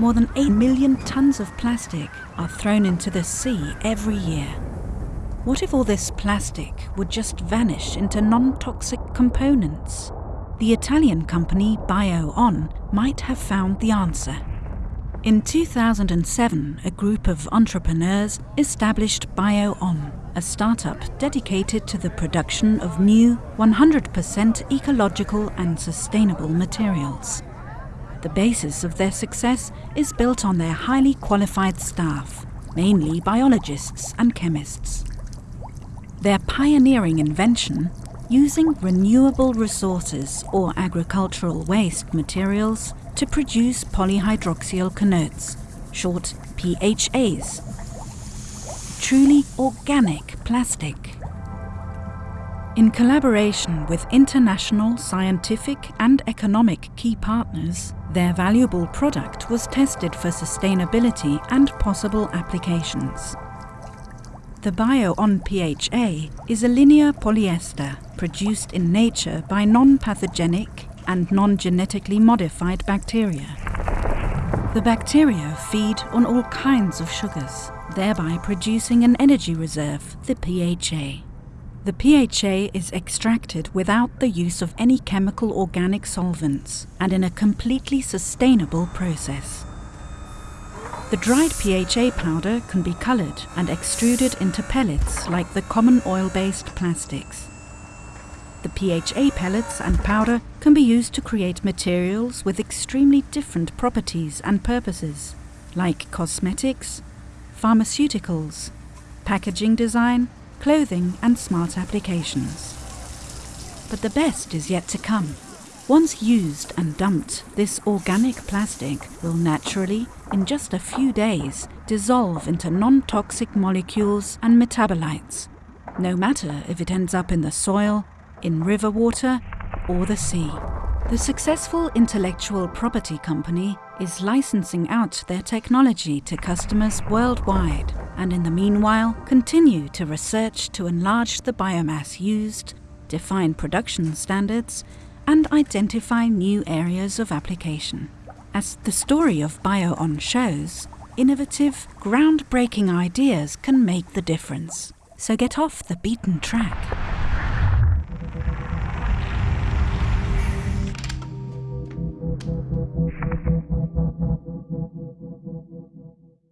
more than 8 million tons of plastic are thrown into the sea every year. What if all this plastic would just vanish into non-toxic components? The Italian company BioOn might have found the answer. In 2007, a group of entrepreneurs established BioOn, a startup dedicated to the production of new, 100% ecological and sustainable materials. The basis of their success is built on their highly qualified staff, mainly biologists and chemists. Their pioneering invention, using renewable resources or agricultural waste materials to produce polyhydroxyalkanoates, short PHAs. Truly organic plastic. In collaboration with international scientific and economic key partners, their valuable product was tested for sustainability and possible applications. The BioOn PHA is a linear polyester produced in nature by non-pathogenic and non-genetically modified bacteria. The bacteria feed on all kinds of sugars, thereby producing an energy reserve, the PHA. The PHA is extracted without the use of any chemical organic solvents and in a completely sustainable process. The dried PHA powder can be coloured and extruded into pellets like the common oil-based plastics. The PHA pellets and powder can be used to create materials with extremely different properties and purposes, like cosmetics, pharmaceuticals, packaging design, clothing and smart applications. But the best is yet to come. Once used and dumped, this organic plastic will naturally, in just a few days, dissolve into non-toxic molecules and metabolites, no matter if it ends up in the soil, in river water or the sea. The successful intellectual property company is licensing out their technology to customers worldwide and in the meanwhile continue to research to enlarge the biomass used, define production standards and identify new areas of application. As the story of BioOn shows, innovative, groundbreaking ideas can make the difference. So get off the beaten track.